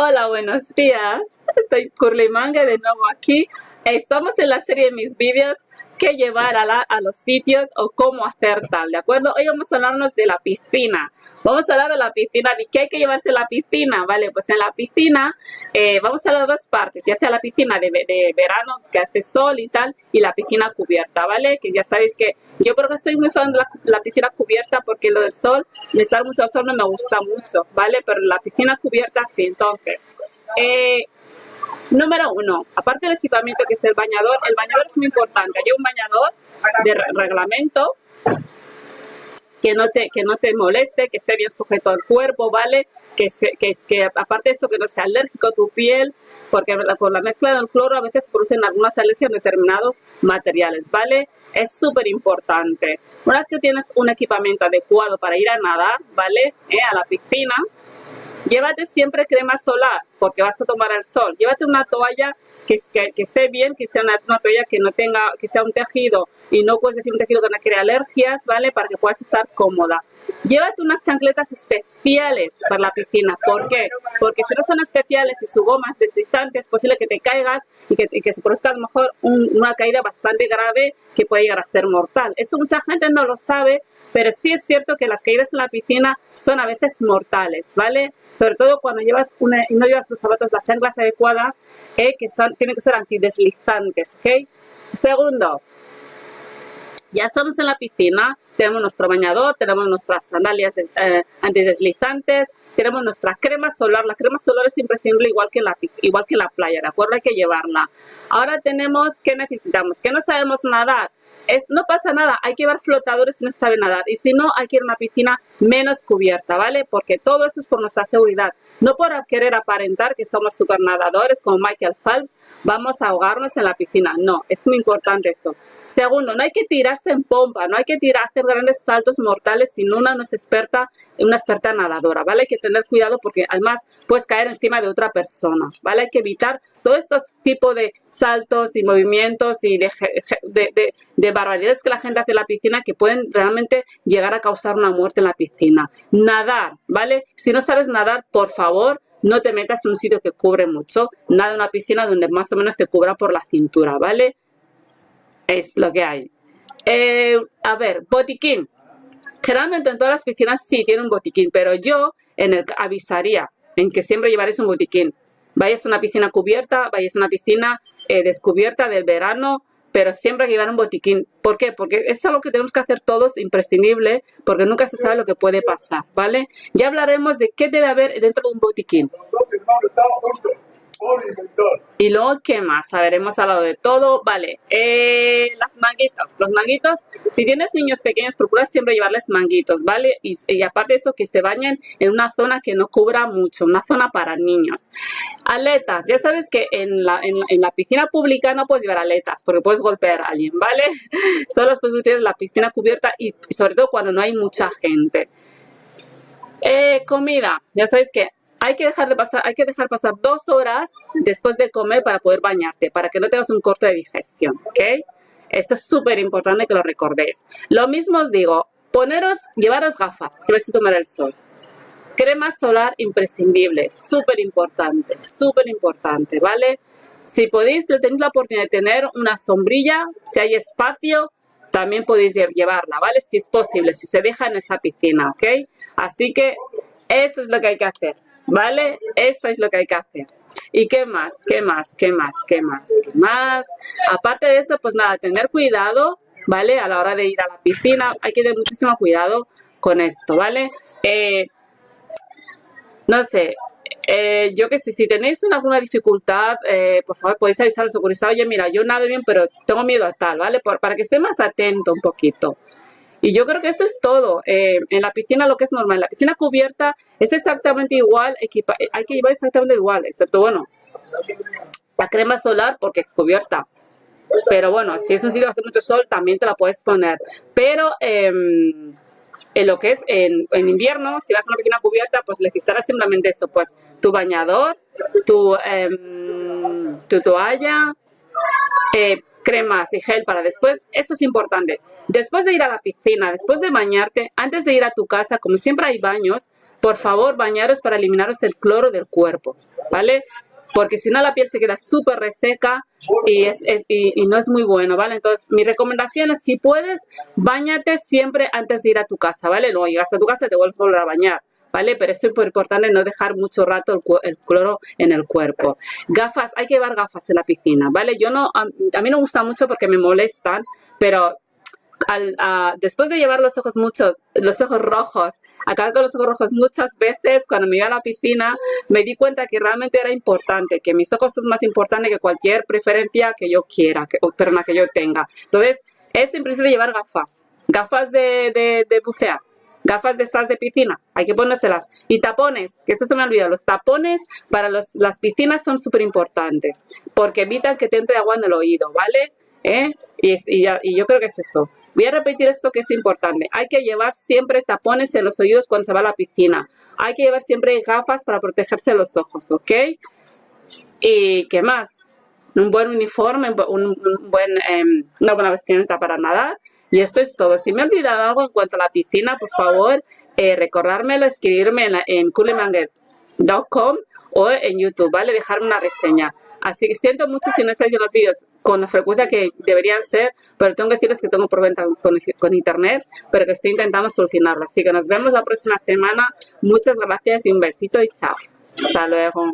Hola, buenos días. Estoy Curly Manga de nuevo aquí. Estamos en la serie de mis vídeos qué llevar a, la, los sitios o cómo hacer tal, ¿de acuerdo? Hoy vamos a hablarnos de la piscina. Vamos a hablar de la piscina, ¿y qué hay que llevarse a la piscina? Vale, pues en la piscina eh, vamos a hablar de dos partes, ya sea la piscina de, de, verano que hace sol y tal, y la piscina cubierta, ¿vale? Que ya sabéis que yo creo que soy muy fan de la, piscina cubierta porque lo del sol, estar mucho al sol no me gusta mucho, ¿vale? Pero la piscina cubierta sí, entonces... Eh, Número uno, aparte del equipamiento que es el bañador, el bañador es muy importante. Hay un bañador de reglamento que no te, que no te moleste, que esté bien sujeto al cuerpo, ¿vale? Que, que, que aparte de eso, que no sea alérgico a tu piel, porque por la mezcla del cloro a veces producen algunas alergias a determinados materiales, ¿vale? Es súper importante. Una vez que tienes un equipamiento adecuado para ir a nadar, ¿vale? Eh, a la piscina, Llévate siempre crema solar porque vas a tomar el sol. Llévate una toalla que, que, esté bien, que sea una, toalla que no tenga, que sea un tejido y no puedes decir un tejido que no crea alergias, ¿vale? Para que puedas estar cómoda. Llévate unas chancletas especiales para la piscina. ¿Por qué? Porque si no son especiales y su goma es deslizante, es posible que te caigas y que, y que se produzca a lo mejor una caída bastante grave que puede llegar a ser mortal. Eso mucha gente no lo sabe, pero sí es cierto que las caídas en la piscina son a veces mortales, ¿vale? Sobre todo cuando llevas una, no llevas los zapatos, las chanclas adecuadas, que son, tienen que ser antideslizantes, ¿ok? Segundo, ya estamos en la piscina, tenemos nuestro bañador, tenemos nuestras sandalias eh, antideslizantes, tenemos nuestra crema solar. La crema solar es imprescindible igual que, la, igual que la playa, ¿de acuerdo? Hay que llevarla. Ahora tenemos, ¿qué necesitamos? ¿Que no sabemos nadar? Es, no pasa nada, hay que llevar flotadores si no se sabe nadar. Y si no, hay que ir a una piscina menos cubierta, ¿vale? Porque todo esto es por nuestra seguridad. No por querer aparentar que somos super nadadores como Michael Phelps, vamos a ahogarnos en la piscina. No, es muy importante eso. Segundo, no hay que tirarse en pompa, no hay que tirar, hacer grandes saltos mortales si una no es experta, una experta nadadora, ¿vale? Hay que tener cuidado porque además puedes caer encima de otra persona, ¿vale? Hay que evitar todos estos tipos de saltos y movimientos y de, de, de, barbaridades que la gente hace en la piscina que pueden realmente llegar a causar una muerte en la piscina. Nadar, ¿vale? Si no sabes nadar, por favor, no te metas en un sitio que cubre mucho, nada en una piscina donde más o menos te cubra por la cintura, ¿vale? Es lo que hay. Eh, a ver, botiquín. Generalmente en todas las piscinas sí tienen un botiquín, pero yo en el avisaría en que siempre llevaréis un botiquín. Vayas a una piscina cubierta, vayas a una piscina eh, descubierta del verano, pero siempre hay que llevar un botiquín. ¿Por qué? Porque es algo que tenemos que hacer todos imprescindible, porque nunca se sabe lo que puede pasar, ¿vale? Ya hablaremos de qué debe haber dentro de un botiquín. Y luego, ¿qué más? A ver, hemos hablado de todo. Vale, eh, las manguitos. Los manguitos, si tienes niños pequeños, procura siempre llevarles manguitos, ¿vale? Y, aparte de eso, que se bañen en una zona que no cubra mucho, una zona para niños. Aletas. Ya sabes que en la, en, la piscina pública no puedes llevar aletas porque puedes golpear a alguien, ¿vale? Solo puedes utilizar la piscina cubierta y sobre todo cuando no hay mucha gente. Eh, comida. Ya sabéis que hay que, dejar de pasar, hay que dejar pasar dos horas después de comer para poder bañarte, para que no tengas un corte de digestión, ¿ok? Esto es súper importante que lo recordéis. Lo mismo os digo, poneros, llevaros gafas si vais a tomar el sol. Crema solar imprescindible, súper importante, súper importante, ¿vale? Si podéis, tenéis la oportunidad de tener una sombrilla, si hay espacio, también podéis llevarla, ¿vale? Si es posible, si se deja en esa piscina, ¿ok? Así que eso es lo que hay que hacer. ¿Vale? Eso es lo que hay que hacer. ¿Y qué más? ¿Qué más? ¿Qué más? ¿Qué más? ¿Qué más? Aparte de eso, pues nada, tener cuidado, ¿vale? A la hora de ir a la piscina, hay que tener muchísimo cuidado con esto, ¿vale? Eh, no sé, eh, yo que sé, si tenéis alguna dificultad, eh, por favor, podéis avisar al socorrista, oye, mira, yo nado bien, pero tengo miedo a tal, ¿vale? para que esté más atento un poquito. Y yo creo que eso es todo. Eh, en la piscina lo que es normal. En la piscina cubierta es exactamente igual, hay que llevar exactamente igual, excepto, bueno, la crema solar porque es cubierta. Pero bueno, si es un sitio que hace mucho sol, también te la puedes poner. Pero em, en lo que es en, invierno, si vas a una piscina cubierta, pues necesitarás simplemente eso, pues tu bañador, tu, em, tu toalla, eh, cremas y gel para después. Esto es importante. Después de ir a la piscina, después de bañarte, antes de ir a tu casa, como siempre hay baños, por favor, bañaros para eliminaros el cloro del cuerpo, ¿vale? Porque si no la piel se queda súper reseca y, es, y, no es muy bueno, ¿vale? Entonces, mi recomendación es, si puedes, bañate siempre antes de ir a tu casa, ¿vale? Luego llegas a tu casa te vuelves a volver a bañar. ¿Vale? Pero es importante no dejar mucho rato el, cloro en el cuerpo. Gafas, hay que llevar gafas en la piscina, ¿vale? Yo no, a, mí no gusta mucho porque me molestan, pero después de llevar los ojos mucho, los ojos rojos, acabar los ojos rojos muchas veces, cuando me iba a la piscina, me di cuenta que realmente era importante, que mis ojos son más importantes que cualquier preferencia que yo quiera, o perna que yo tenga. Entonces, es imprescindible llevar gafas, gafas de, de, bucear, gafas de estas de piscina, hay que ponérselas. Y tapones, que eso se me ha olvidado, los tapones para las piscinas son súper importantes, porque evitan que te entre agua en el oído, ¿vale? ¿Eh? Y, yo creo que es eso. Voy a repetir esto que es importante. Hay que llevar siempre tapones en los oídos cuando se va a la piscina. Hay que llevar siempre gafas para protegerse los ojos, ¿ok? ¿Y qué más? Un buen uniforme, un, buen, em, una buena vestimenta para nadar. Y eso es todo. Si me he olvidado algo en cuanto a la piscina, por favor, eh, recordármelo, escribirme en, en o en YouTube, ¿vale? Dejarme una reseña. Así que siento mucho si no estáis viendo los vídeos con la frecuencia que deberían ser, pero tengo que decirles que tengo problema con, con internet, pero que estoy intentando solucionarlo. Así que nos vemos la próxima semana. Muchas gracias y un besito y chao. Hasta luego.